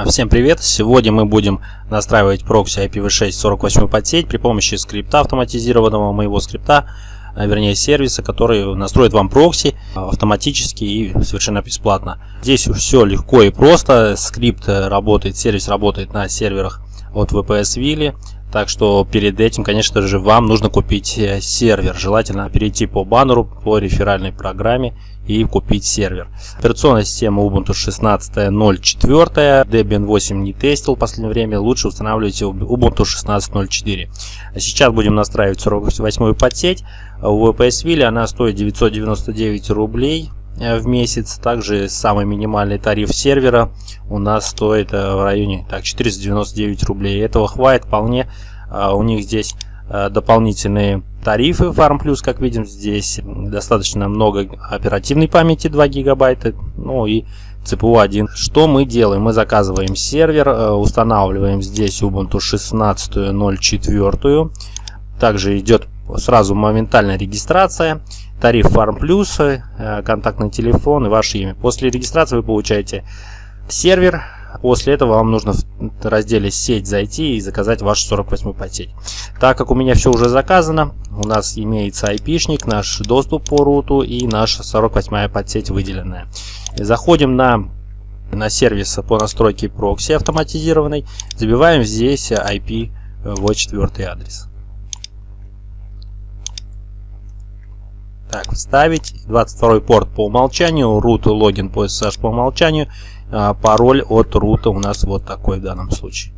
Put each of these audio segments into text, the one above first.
А, всем привет! Сегодня мы будем настраивать прокси IPv6 48 подсеть при помощи скрипта автоматизированного, моего скрипта, а, вернее сервиса, который настроит вам прокси автоматически и совершенно бесплатно. Здесь все легко и просто. Скрипт работает, сервис работает на серверах от VPSVille. Так что перед этим, конечно же, вам нужно купить э, сервер. Желательно перейти по баннеру, по реферальной программе и купить сервер. Операционная система Ubuntu 16.04. Debian 8 не тестил в последнее время. Лучше устанавливайте Ubuntu 16.04. Сейчас будем настраивать 48-ю подсеть. У VPSville она стоит 999 рублей в месяц. Также самый минимальный тариф сервера у нас стоит э, в районе так, 499 рублей. Этого хватит вполне. А, у них здесь э, дополнительные тарифы Farm Plus, как видим, здесь достаточно много оперативной памяти 2 гигабайта, ну и CPU 1. Что мы делаем? Мы заказываем сервер, э, устанавливаем здесь Ubuntu 16.04. Также идет сразу моментальная регистрация, тариф Farm Plus, контактный телефон и ваше имя. После регистрации вы получаете сервер. После этого вам нужно в разделе сеть зайти и заказать вашу 48 подсеть. Так как у меня все уже заказано, у нас имеется IP-шник, наш доступ по руту и наша 48 подсеть выделенная. Заходим на на сервис по настройке прокси автоматизированной, забиваем здесь IP в четвертый адрес. Так, вставить 22 порт по умолчанию, root логин по SSH по умолчанию а, пароль от рута у нас вот такой в данном случае.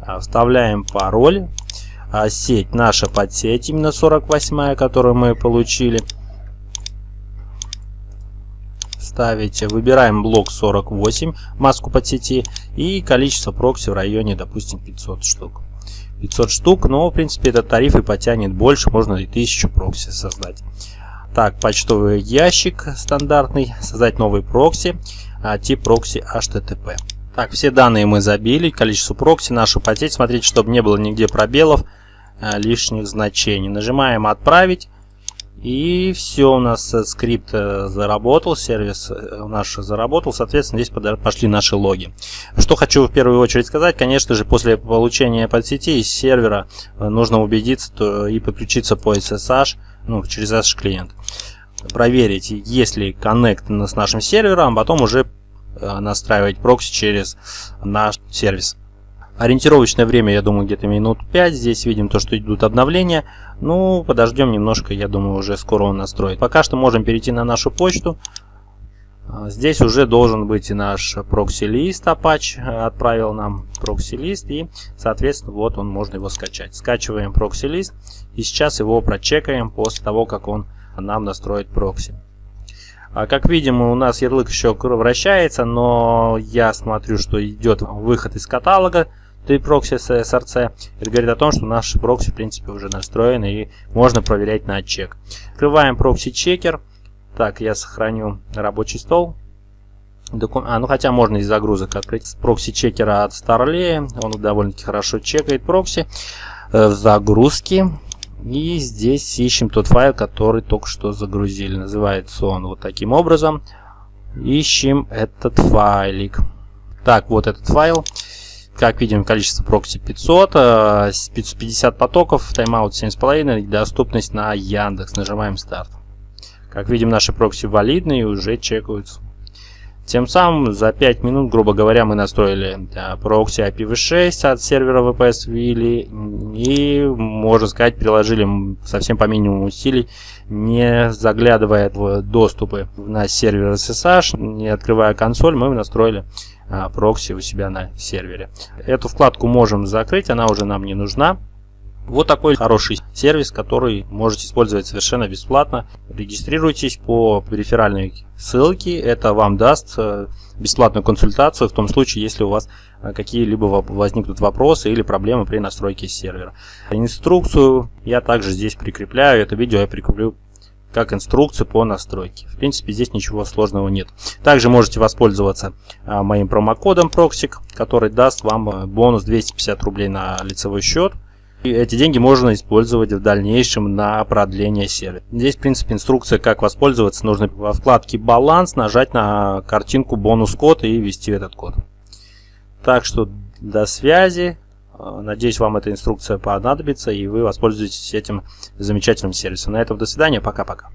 А, вставляем пароль. А, сеть наша подсеть, именно 48, которую мы получили. Ставите, выбираем блок 48, маску подсети и количество прокси в районе, допустим, 500 штук. 500 штук, но в принципе этот тариф и потянет больше, можно и 1000 прокси создать. Так, почтовый ящик стандартный, создать новый прокси, а, тип прокси HTTP. Так, все данные мы забили, количество прокси, нашу подсеть, смотрите, чтобы не было нигде пробелов, а, лишних значений. Нажимаем «Отправить». И все, у нас э, скрипт э, заработал, сервис э, наш заработал, соответственно, здесь пошли наши логи. Что хочу в первую очередь сказать, конечно же, после получения подсети из сервера нужно убедиться и подключиться по SSH, ну, через SSH клиент. Проверить, есть ли коннект с нашим сервером, а потом уже настраивать прокси через наш сервис. Ориентировочное время, я думаю, где-то минут 5. Здесь видим то, что идут обновления. Ну, подождем немножко, я думаю, уже скоро он настроит. Пока что можем перейти на нашу почту. А, здесь уже должен быть наш прокси-лист Apache. Отправил нам прокси-лист и, соответственно, вот он, можно его скачать. Скачиваем прокси-лист и сейчас его прочекаем после того, как он нам настроит прокси. А как видим, у нас ярлык еще вращается, но я смотрю, что идет выход из каталога три прокси с SRC. Это говорит о том, что наши прокси в принципе уже настроены и можно проверять на чек. Открываем прокси-чекер. Так, я сохраню рабочий стол. Доку... А, ну хотя можно из загрузок открыть прокси-чекера от Starley. Он довольно-таки хорошо чекает прокси э, в загрузке. И здесь ищем тот файл, который только что загрузили. Называется он вот таким образом. Ищем этот файлик. Так, вот этот файл. Как видим, количество прокси 500, 550 потоков, тайм-аут 7,5 и доступность на Яндекс. Нажимаем старт. Как видим, наши прокси валидны и уже чекаются. Тем самым за 5 минут, грубо говоря, мы настроили прокси IPv6 от сервера VPSVille и, можно сказать, приложили совсем по минимуму усилий, не заглядывая в доступы на сервер SSH, не открывая консоль, мы настроили а, прокси у себя на сервере. Эту вкладку можем закрыть, она уже нам не нужна. Вот такой хороший сервис, который можете использовать совершенно бесплатно. Регистрируйтесь по реферальной ссылке. Это вам даст э, бесплатную консультацию в том случае, если у вас э, какие-либо возникнут вопросы или проблемы при настройке сервера. Инструкцию я также здесь прикрепляю. Это видео я прикреплю как инструкцию по настройке. В принципе, здесь ничего сложного нет. Также можете воспользоваться а, моим промокодом Proxik, который даст вам бонус 250 рублей на лицевой счет. И эти деньги можно использовать в дальнейшем на продление сервиса. Здесь, в принципе, инструкция, как воспользоваться. Нужно во вкладке «Баланс» нажать на картинку «Бонус-код» и ввести этот код. Так что до связи. Э, надеюсь, вам эта инструкция понадобится, и вы воспользуетесь этим замечательным сервисом. На этом до свидания. Пока-пока.